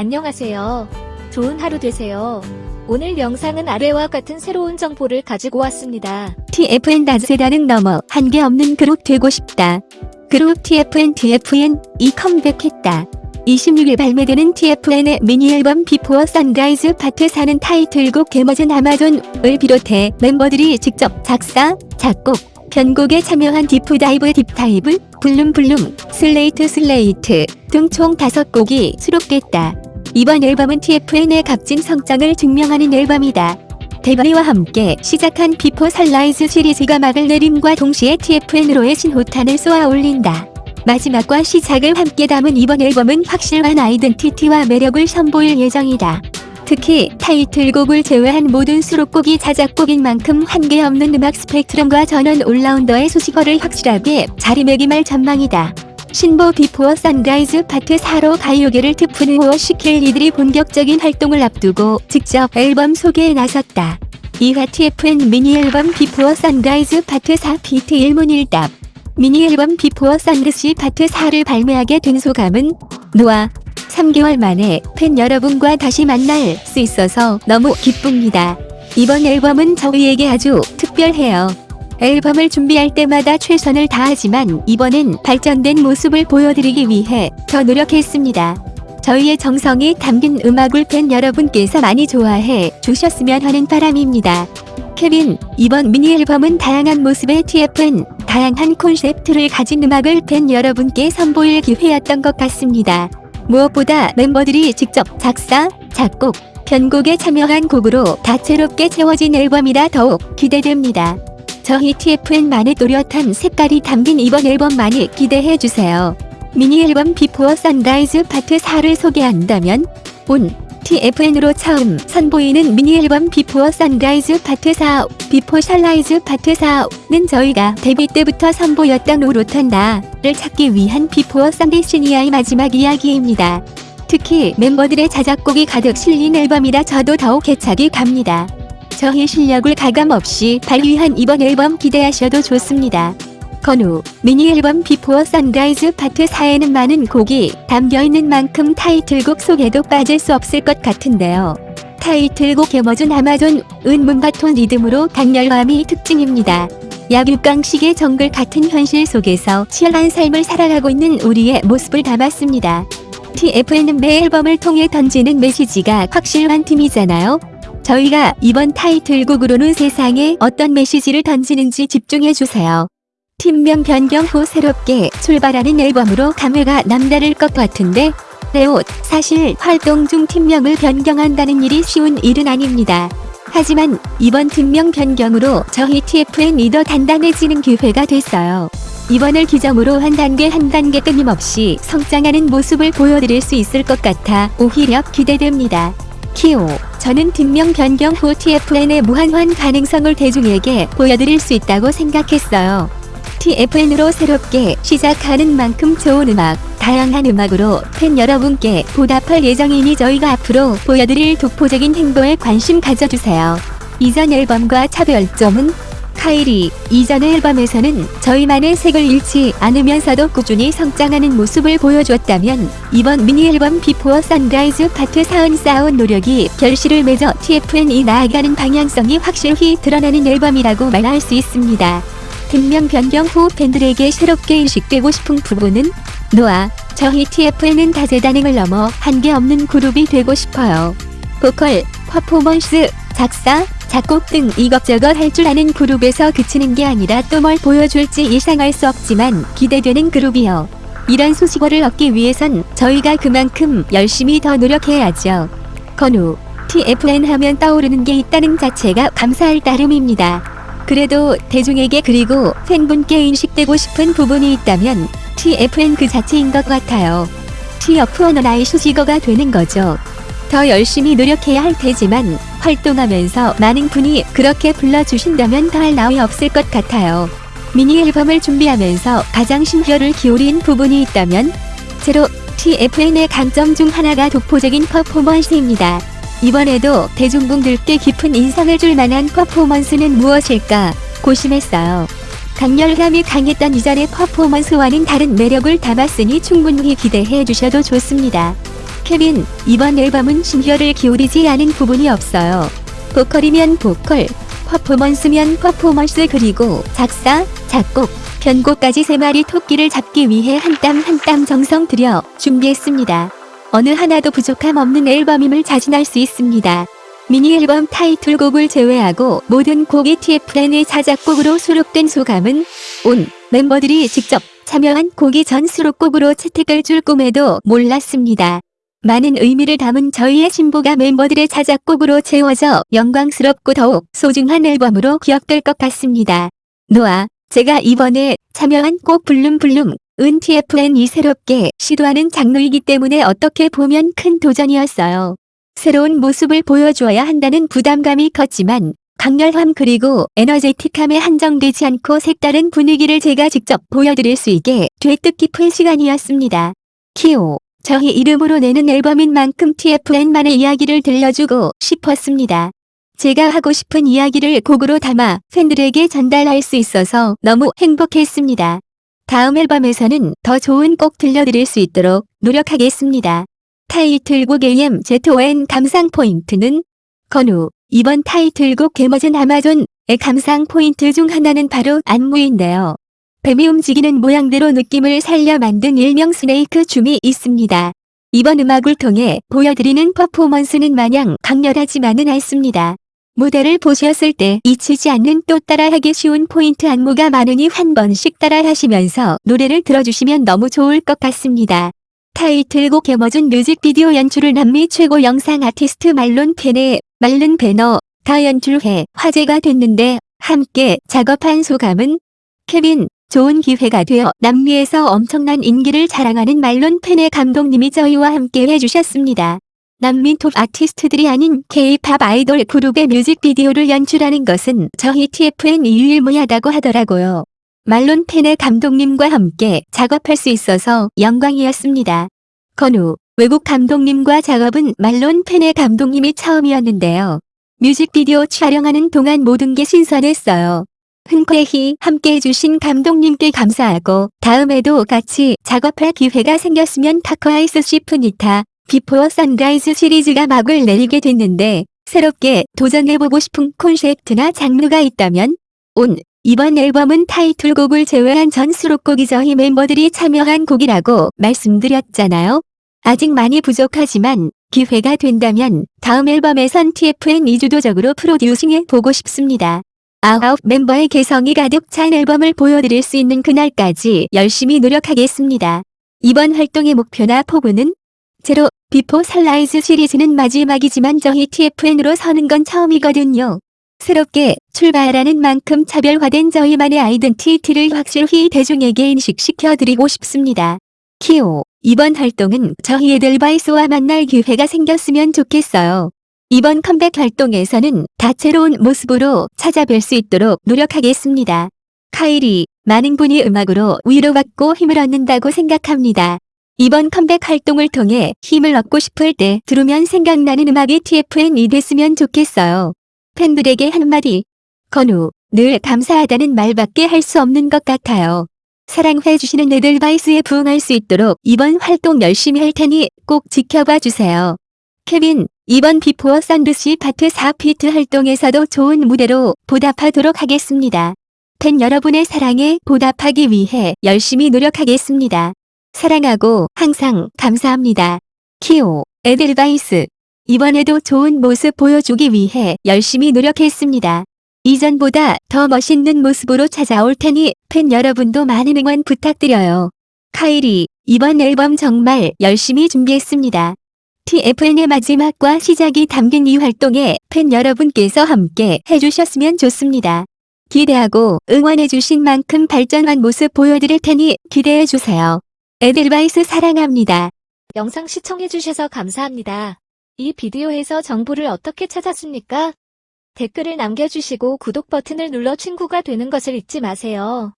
안녕하세요. 좋은 하루 되세요. 오늘 영상은 아래와 같은 새로운 정보를 가지고 왔습니다. TFN 다재다능 넘어 한계 없는 그룹 되고 싶다. 그룹 TFN TFN 이 컴백했다. 26일 발매되는 TFN의 미니 앨범 Before Sunrise Part 4는 타이틀곡 개머진 Amazon을 비롯해 멤버들이 직접 작사, 작곡, 편곡에 참여한 Deep Dive Deep Dive, Bloom Bloom, Slate Slate 등 총 5곡이 수록됐다. 이번 앨범은 TFN의 값진 성장을 증명하는 앨범이다. 데뷔와 함께 시작한 Before Sunrise 시리즈가 막을 내림과 동시에 TFN으로의 신호탄을 쏘아 올린다. 마지막과 시작을 함께 담은 이번 앨범은 확실한 identity와 매력을 선보일 예정이다. 특히 타이틀곡을 제외한 모든 수록곡이 자작곡인 만큼 한계 없는 음악 스펙트럼과 전원 all-rounder의 수식어를 확실하게 자리매김할 전망이다. 신보 Before Sunrise Part 4로 가요계를 트프누어 시킬 이들이 본격적인 활동을 앞두고 직접 앨범 소개에 나섰다. 이하 TFN 미니 앨범 Before Sunrise Part 4 비트 일문일답 미니 앨범 Before Sunrise Part 4를 발매하게 된 소감은 노아 3개월 만에 팬 여러분과 다시 만날 수 있어서 너무 기쁩니다. 이번 앨범은 저희에게 아주 특별해요. 앨범을 준비할 때마다 최선을 다하지만 이번엔 발전된 모습을 보여드리기 위해 더 노력했습니다. 저희의 정성이 담긴 음악을 팬 여러분께서 많이 좋아해 주셨으면 하는 바람입니다. 케빈, 이번 미니 앨범은 다양한 모습의 TFN, 다양한 콘셉트를 가진 음악을 팬 여러분께 선보일 기회였던 것 같습니다. 무엇보다 멤버들이 직접 작사, 작곡, 편곡에 참여한 곡으로 다채롭게 채워진 앨범이라 더욱 기대됩니다. 저희 TFN만의 또렷한 색깔이 담긴 이번 앨범 많이 기대해주세요. 미니 앨범 Before Sunrise Part 4를 소개한다면 온 TFN으로 처음 선보이는 미니 앨범 Before Sunrise Part 4 Before Sunrise Part 4는 저희가 데뷔 때부터 선보였던 오로탄다를 찾기 위한 비포어 선데시니아의 마지막 이야기입니다. 특히 멤버들의 자작곡이 가득 실린 앨범이라 저도 더욱 애착이 갑니다. 저희 실력을 가감없이 발휘한 이번 앨범 기대하셔도 좋습니다. 건우, 미니 앨범 Before Sunrise Part 4에는 많은 곡이 담겨있는 만큼 타이틀곡 속에도 빠질 수 없을 것 같은데요. 타이틀곡 개머준 아마존, 은 moombahton 리듬으로 강렬함이 특징입니다. 약육강식의 정글 같은 현실 속에서 치열한 삶을 살아가고 있는 우리의 모습을 담았습니다. TFN은 매 앨범을 통해 던지는 메시지가 확실한 팀이잖아요. 저희가 이번 타이틀곡으로는 세상에 어떤 메시지를 던지는지 집중해주세요. 팀명 변경 후 새롭게 출발하는 앨범으로 감회가 남다를 것 같은데 레옷 사실 활동 중 팀명을 변경한다는 일이 쉬운 일은 아닙니다. 하지만 이번 팀명 변경으로 저희 TFN이 더 단단해지는 기회가 됐어요. 이번을 기점으로 한 단계 한 단계 끊임없이 성장하는 모습을 보여드릴 수 있을 것 같아 오히려 기대됩니다. 키오 저는 팀명 변경 후 TFN의 무한한 가능성을 대중에게 보여드릴 수 있다고 생각했어요. TFN으로 새롭게 시작하는 만큼 좋은 음악, 다양한 음악으로 팬 여러분께 보답할 예정이니 저희가 앞으로 보여드릴 독보적인 행보에 관심 가져주세요. 이전 앨범과 차별점은 카이리, 이전 앨범에서는 저희만의 색을 잃지 않으면서도 꾸준히 성장하는 모습을 보여줬다면 이번 미니 앨범 Before Sunrise Part 4은 쌓아온 노력이 결실을 맺어 TFN이 나아가는 방향성이 확실히 드러나는 앨범이라고 말할 수 있습니다. 팀명 변경 후 팬들에게 새롭게 인식되고 싶은 부분은 노아, 저희 TFN은 다재다능을 넘어 한계 없는 그룹이 되고 싶어요. 보컬, 퍼포먼스, 작사, 작곡 등 이것저것 할 줄 아는 그룹에서 그치는 게 아니라 또 뭘 보여줄지 예상할 수 없지만 기대되는 그룹이요. 이런 소식어를 얻기 위해선 저희가 그만큼 열심히 더 노력해야죠. 건우, TFN 하면 떠오르는 게 있다는 자체가 감사할 따름입니다. 그래도 대중에게 그리고 팬분께 인식되고 싶은 부분이 있다면 TFN 그 자체인 것 같아요. TFN의 수식어가 되는 거죠. 더 열심히 노력해야 할 테지만 활동하면서 많은 분이 그렇게 불러주신다면 더할 나위 없을 것 같아요. 미니 앨범을 준비하면서 가장 신혈을 기울인 부분이 있다면 제로 TFN의 강점 중 하나가 독보적인 퍼포먼스입니다. 이번에도 대중분들께 깊은 인상을 줄 만한 퍼포먼스는 무엇일까 고심했어요. 강렬감이 강했던 이전의 퍼포먼스와는 다른 매력을 담았으니 충분히 기대해 주셔도 좋습니다. 케빈, 이번 앨범은 신혈을 기울이지 않은 부분이 없어요. 보컬이면 보컬, 퍼포먼스면 퍼포먼스 그리고 작사, 작곡, 편곡까지 세 마리 토끼를 잡기 위해 한 땀 한 땀 정성 들여 준비했습니다. 어느 하나도 부족함 없는 앨범임을 자신할 수 있습니다. 미니 앨범 타이틀곡을 제외하고 모든 곡이 TFN의 자작곡으로 수록된 소감은 온 멤버들이 직접 참여한 곡이 전 수록곡으로 채택할 줄 꿈에도 몰랐습니다. 많은 의미를 담은 저희의 신보가 멤버들의 자작곡으로 채워져 영광스럽고 더욱 소중한 앨범으로 기억될 것 같습니다. 노아, 제가 이번에 참여한 곡 블룸블룸, 은 TFN이 새롭게 시도하는 장르이기 때문에 어떻게 보면 큰 도전이었어요. 새로운 모습을 보여주어야 한다는 부담감이 컸지만 강렬함 그리고 에너제틱함에 한정되지 않고 색다른 분위기를 제가 직접 보여드릴 수 있게 되 뜻깊은 시간이었습니다. 키오, 저희 이름으로 내는 앨범인 만큼 TFN만의 이야기를 들려주고 싶었습니다. 제가 하고 싶은 이야기를 곡으로 담아 팬들에게 전달할 수 있어서 너무 행복했습니다. 다음 앨범에서는 더 좋은 곡 들려드릴 수 있도록 노력하겠습니다. 타이틀곡 AMZON 감상 포인트는 건우 이번 타이틀곡 개머진 아마존의 감상 포인트 중 하나는 바로 안무인데요. 뱀이 움직이는 모양대로 느낌을 살려 만든 일명 스네이크 춤이 있습니다. 이번 음악을 통해 보여드리는 퍼포먼스는 마냥 강렬하지만은 않습니다. 무대를 보셨을 때 잊히지 않는 또 따라하기 쉬운 포인트 안무가 많으니 한 번씩 따라하시면서 노래를 들어주시면 너무 좋을 것 같습니다. 타이틀곡 개머준 뮤직비디오 연출을 남미 최고 영상 아티스트 말론 펜의 말른 배너가 연출해 화제가 됐는데 함께 작업한 소감은 케빈 좋은 기회가 되어 남미에서 엄청난 인기를 자랑하는 말론 펜의 감독님이 저희와 함께 해주셨습니다. 남미 톱 아티스트들이 아닌 K-팝 아이돌 그룹의 뮤직비디오를 연출하는 것은 저희 TFN이 유일무이하다고 하더라고요. 말론 페냐 감독님과 함께 작업할 수 있어서 영광이었습니다. 건우, 외국 감독님과 작업은 말론 페냐 감독님이 처음이었는데요. 뮤직비디오 촬영하는 동안 모든 게 신선했어요. 흔쾌히 함께 해주신 감독님께 감사하고 다음에도 같이 작업할 기회가 생겼으면 타커아이스 시프니타 Before Sunrise 시리즈가 막을 내리게 됐는데 새롭게 도전해보고 싶은 콘셉트나 장르가 있다면 온 이번 앨범은 타이틀곡을 제외한 전 수록곡이 저희 멤버들이 참여한 곡이라고 말씀드렸잖아요. 아직 많이 부족하지만 기회가 된다면 다음 앨범에선 TFN이 주도적으로 프로듀싱해 보고 싶습니다. 아홉 멤버의 개성이 가득 찬 앨범을 보여드릴 수 있는 그날까지 열심히 노력하겠습니다. 이번 활동의 목표나 포부는 제로 Before Sunrise 시리즈는 마지막이지만 저희 TFN으로 서는 건 처음이거든요. 새롭게 출발하는 만큼 차별화된 저희만의 아이덴티티를 확실히 대중에게 인식시켜드리고 싶습니다. 키오, 이번 활동은 저희 에델바이스와 만날 기회가 생겼으면 좋겠어요. 이번 컴백 활동에서는 다채로운 모습으로 찾아뵐 수 있도록 노력하겠습니다. 카이리, 많은 분이 음악으로 위로받고 힘을 얻는다고 생각합니다. 이번 컴백 활동을 통해 힘을 얻고 싶을 때 들으면 생각나는 음악이 TFN이 됐으면 좋겠어요. 팬들에게 한마디. 건우, 늘 감사하다는 말밖에 할 수 없는 것 같아요. 사랑해주시는 에델바이스에 부응할 수 있도록 이번 활동 열심히 할 테니 꼭 지켜봐 주세요. 케빈, 이번 Before Sunrise Part 4피트 활동에서도 좋은 무대로 보답하도록 하겠습니다. 팬 여러분의 사랑에 보답하기 위해 열심히 노력하겠습니다. 사랑하고 항상 감사합니다. 키오, 에델바이스. 이번에도 좋은 모습 보여주기 위해 열심히 노력했습니다. 이전보다 더 멋있는 모습으로 찾아올 테니 팬 여러분도 많은 응원 부탁드려요. 카이리, 이번 앨범 정말 열심히 준비했습니다. TFN의 마지막과 시작이 담긴 이 활동에 팬 여러분께서 함께 해주셨으면 좋습니다. 기대하고 응원해주신 만큼 발전한 모습 보여드릴 테니 기대해주세요. 에델바이스 사랑합니다. 영상 시청해주셔서 감사합니다. 이 비디오에서 정보를 어떻게 찾았습니까? 댓글을 남겨주시고 구독 버튼을 눌러 친구가 되는 것을 잊지 마세요.